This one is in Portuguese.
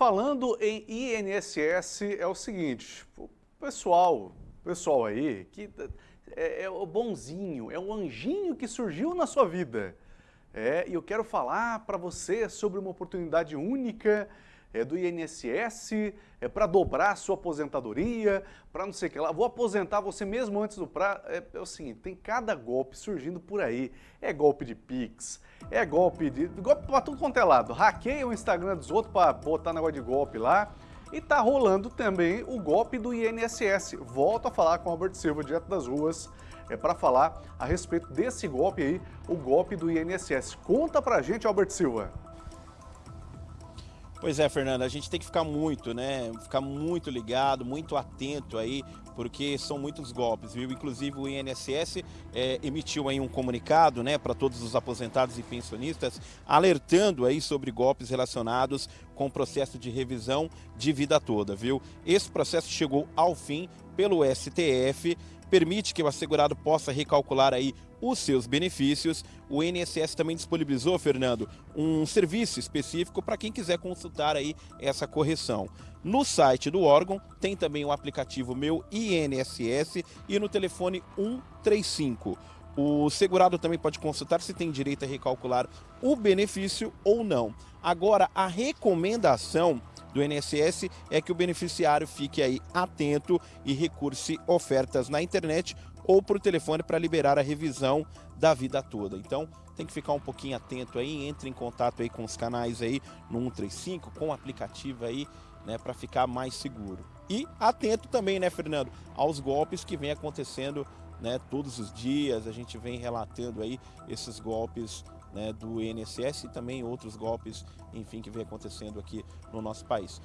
falando em INSS é o seguinte, o pessoal, pessoal aí que é, é o bonzinho, é o anjinho que surgiu na sua vida. É, e eu quero falar para você sobre uma oportunidade única é, do INSS, é para dobrar a sua aposentadoria, para não sei o que lá. Vou aposentar você mesmo antes do prazo. É, é, o seguinte, tem cada golpe surgindo por aí. É golpe de Pix, é golpe de... golpe para tudo quanto é lado. Hackeia o Instagram dos outros para botar negócio de golpe lá. E tá rolando também o golpe do INSS. Volto a falar com o Albert Silva, direto das ruas, é para falar a respeito desse golpe aí, o golpe do INSS. Conta pra gente, Albert Silva. Pois é, Fernando, a gente tem que ficar muito, né? Ficar muito ligado, muito atento aí, porque são muitos golpes, viu? Inclusive o INSS é, emitiu aí um comunicado, né, para todos os aposentados e pensionistas, alertando aí sobre golpes relacionados com o processo de revisão de vida toda, viu? Esse processo chegou ao fim pelo STF, permite que o assegurado possa recalcular aí os seus benefícios. O INSS também disponibilizou, Fernando, um serviço específico para quem quiser consultar aí essa correção. No site do órgão tem também o aplicativo Meu INSS e no telefone 135. O segurado também pode consultar se tem direito a recalcular o benefício ou não. Agora, a recomendação do INSS é que o beneficiário fique aí atento e recurse ofertas na internet ou por telefone para liberar a revisão da vida toda. Então, tem que ficar um pouquinho atento aí, entre em contato aí com os canais aí no 135, com o aplicativo aí, né, para ficar mais seguro. E atento também, né, Fernando, aos golpes que vem acontecendo, né, todos os dias, a gente vem relatando aí esses golpes né, do INSS e também outros golpes, enfim, que vem acontecendo aqui no nosso país.